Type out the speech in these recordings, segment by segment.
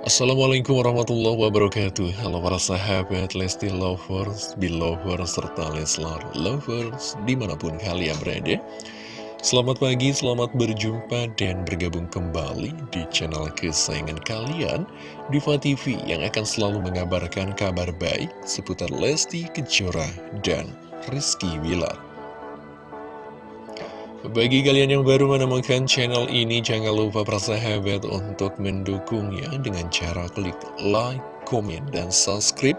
Assalamualaikum warahmatullahi wabarakatuh. Halo para sahabat Lesti Lovers, Belovers, serta Leslar Lovers di mana pun kalian berada. Selamat pagi, selamat berjumpa dan bergabung kembali di channel kesayangan kalian Diva TV yang akan selalu mengabarkan kabar baik seputar Lesti Kejora dan Rizky Wilar bagi kalian yang baru menemukan channel ini, jangan lupa persahabat untuk mendukungnya dengan cara klik like, komen, dan subscribe.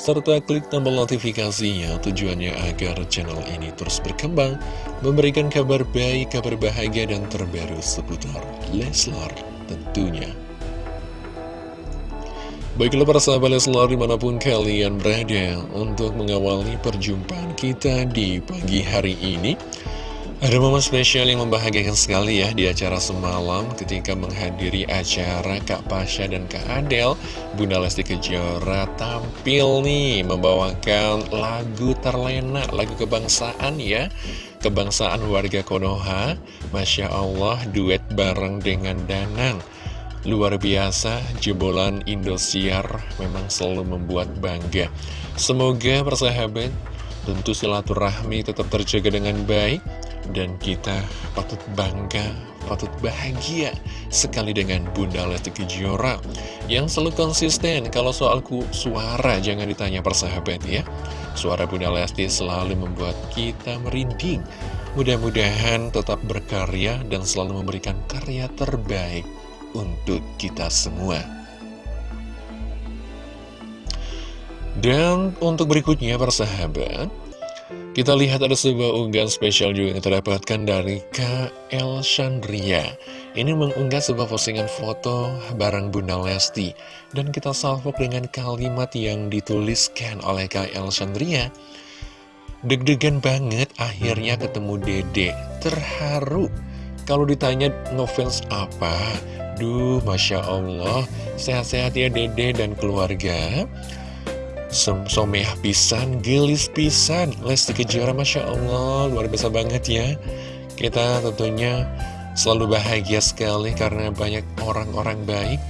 Serta klik tombol notifikasinya tujuannya agar channel ini terus berkembang, memberikan kabar baik, kabar bahagia, dan terbaru seputar Leslar tentunya. Baiklah para sahabat Leslar di mana pun kalian berada untuk mengawali perjumpaan kita di pagi hari ini. Ada momen spesial yang membahagiakan sekali ya di acara semalam ketika menghadiri acara Kak Pasha dan Kak Adel. Bunda Lesti Kejora tampil nih membawakan lagu terlena, lagu kebangsaan ya. Kebangsaan warga Konoha. Masya Allah duet bareng dengan Danang. Luar biasa, jebolan Indosiar memang selalu membuat bangga. Semoga persahabat tentu silaturahmi tetap terjaga dengan baik dan kita patut bangga, patut bahagia sekali dengan Bunda Lesti Kejora Yang selalu konsisten kalau soalku suara jangan ditanya persahabat ya. Suara Bunda Lesti selalu membuat kita merinding. Mudah-mudahan tetap berkarya dan selalu memberikan karya terbaik untuk kita semua Dan untuk berikutnya persahabat kita lihat ada sebuah unggahan spesial juga yang terdapatkan dari KL Chandria. Ini mengunggah sebuah postingan foto barang Bunda Lesti. Dan kita salvok dengan kalimat yang dituliskan oleh KL Chandria. Deg-degan banget akhirnya ketemu Dede. Terharu. Kalau ditanya ngefans apa? Duh, Masya Allah. Sehat-sehat ya Dede dan keluarga. Someh pisan, gelis pisan. Lesti Kejora Masya Allah. Luar biasa banget ya. Kita tentunya selalu bahagia sekali Karena banyak orang-orang baik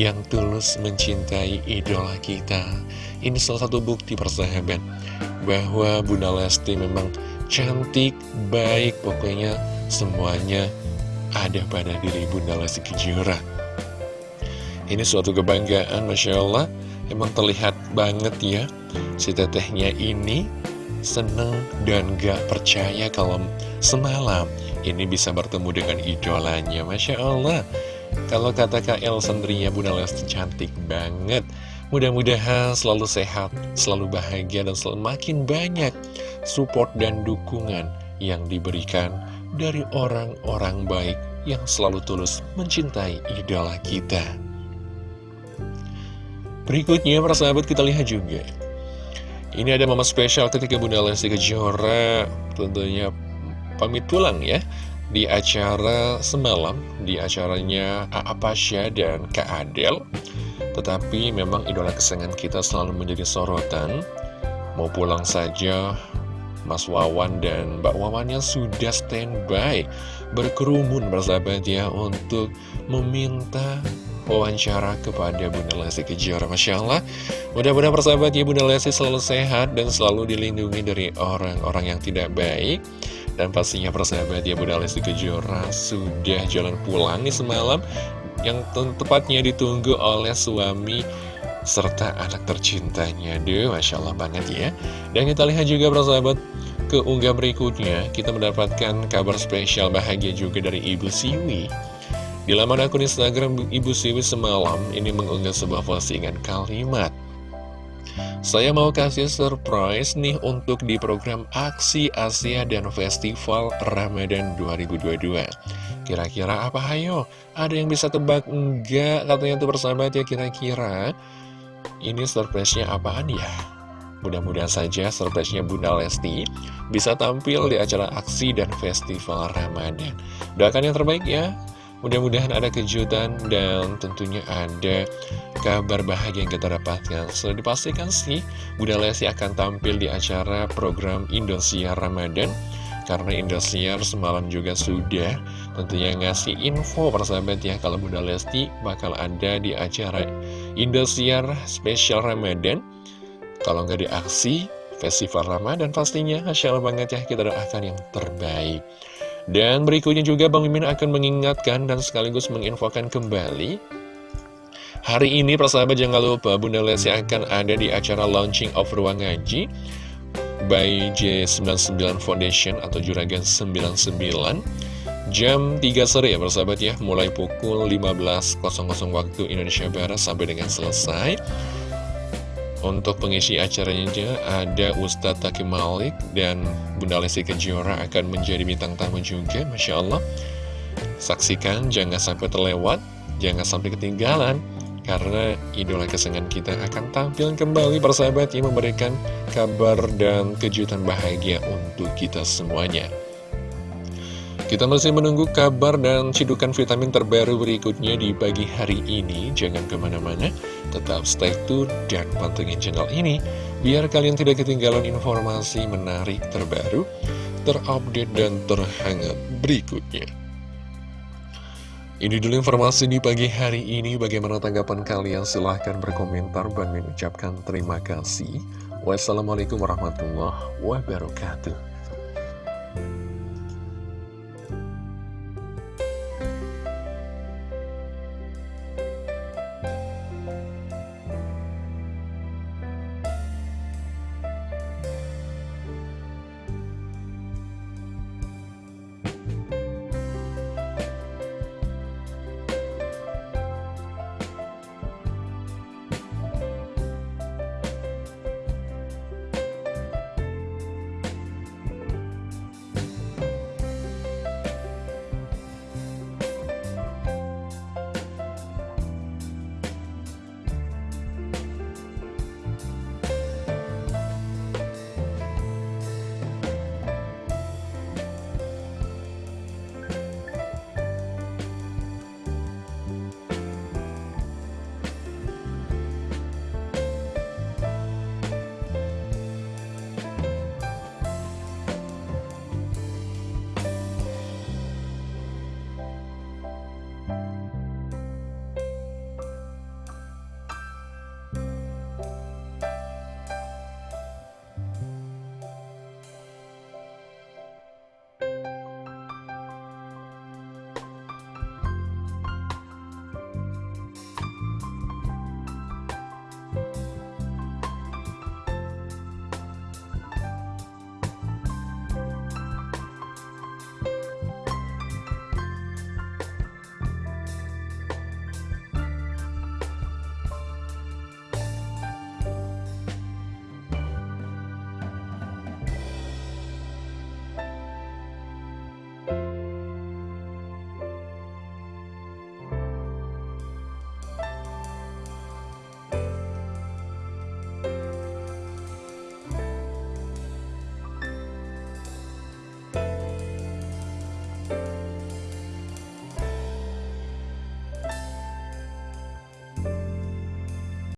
Yang tulus mencintai idola kita. Ini salah satu bukti persahabat Bahwa Bunda Lesti memang cantik, baik. Pokoknya semuanya ada pada diri Bunda Lesti Kejora. Ini suatu kebanggaan Masya Allah Emang terlihat banget ya Si tetehnya ini seneng dan gak percaya kalau semalam ini bisa bertemu dengan idolanya. Masya Allah. Kalau kata El Sandria Bunda Lesti cantik banget. Mudah-mudahan selalu sehat, selalu bahagia dan selalu makin banyak support dan dukungan yang diberikan dari orang-orang baik yang selalu tulus mencintai idola kita. Berikutnya, para sahabat kita lihat juga. Ini ada mama spesial ketika Bunda Lesti Kejora tentunya pamit pulang ya di acara semalam, di acaranya A.A. Pasha dan Kak Adel. Tetapi memang idola kesayangan kita selalu menjadi sorotan. Mau pulang saja, Mas Wawan dan Mbak Wawan yang sudah standby berkerumun bersahabat ya untuk meminta wawancara kepada Bunda Lesti Kejora Masya Allah Mudah-mudahan persahabat ya Bunda Lesti selalu sehat dan selalu dilindungi dari orang-orang yang tidak baik. Dan pastinya persahabat ya Bunda Lesti Kejora sudah jalan pulang nih semalam. Yang tepatnya ditunggu oleh suami serta anak tercintanya. Duh, Masya Allah banget ya. Dan kita lihat juga persahabat ke unggah berikutnya. Kita mendapatkan kabar spesial bahagia juga dari Ibu Siwi di laman akun Instagram Ibu Siwi semalam ini mengunggah sebuah postingan kalimat Saya mau kasih surprise nih untuk di program Aksi Asia dan Festival Ramadan 2022 Kira-kira apa hayo? Ada yang bisa tebak? Enggak, katanya tuh persahabat ya kira-kira Ini surprise-nya apaan ya? Mudah-mudahan saja surprise-nya Bunda Lesti bisa tampil di acara aksi dan festival Ramadan. Doakan yang terbaik ya. Mudah-mudahan ada kejutan dan tentunya ada kabar bahagia yang kita dapatkan. Sudah dipastikan sih, Bunda Lesti akan tampil di acara program Indosiar Ramadan. Karena Indosiar semalam juga sudah tentunya ngasih info persahabat ya Kalau Bunda Lesti bakal ada di acara Indosiar Special Ramadan. Kalau nggak di aksi Festival Ramadan pastinya. Masya banget ya kita doakan yang terbaik Dan berikutnya juga Bang Mimin akan mengingatkan dan sekaligus menginfokan kembali. Hari ini persahabat jangan lupa Bunda Lesti akan ada di acara launching of Ruang Ngaji by J99 Foundation atau Juragan 99 jam 3 sore ya persahabat ya. Mulai pukul 15.00 waktu Indonesia Barat sampai dengan selesai untuk pengisi acaranya ada Ustadz Taki Malik dan Bunda Lesti Kejora akan menjadi bintang tamu juga Masya Allah saksikan jangan sampai terlewat jangan sampai ketinggalan karena idola kesenangan kita akan tampil kembali persahabat yang memberikan kabar dan kejutan bahagia untuk kita semuanya. Kita masih menunggu kabar dan cidukan vitamin terbaru berikutnya di pagi hari ini. Jangan ke mana-mana, tetap stay tune dan pantengin channel ini, biar kalian tidak ketinggalan informasi menarik terbaru, terupdate dan terhangat berikutnya. Ini dulu informasi di pagi hari ini. Bagaimana tanggapan kalian? Silahkan berkomentar. Bang mengucapkan terima kasih. Wassalamualaikum warahmatullahi wabarakatuh.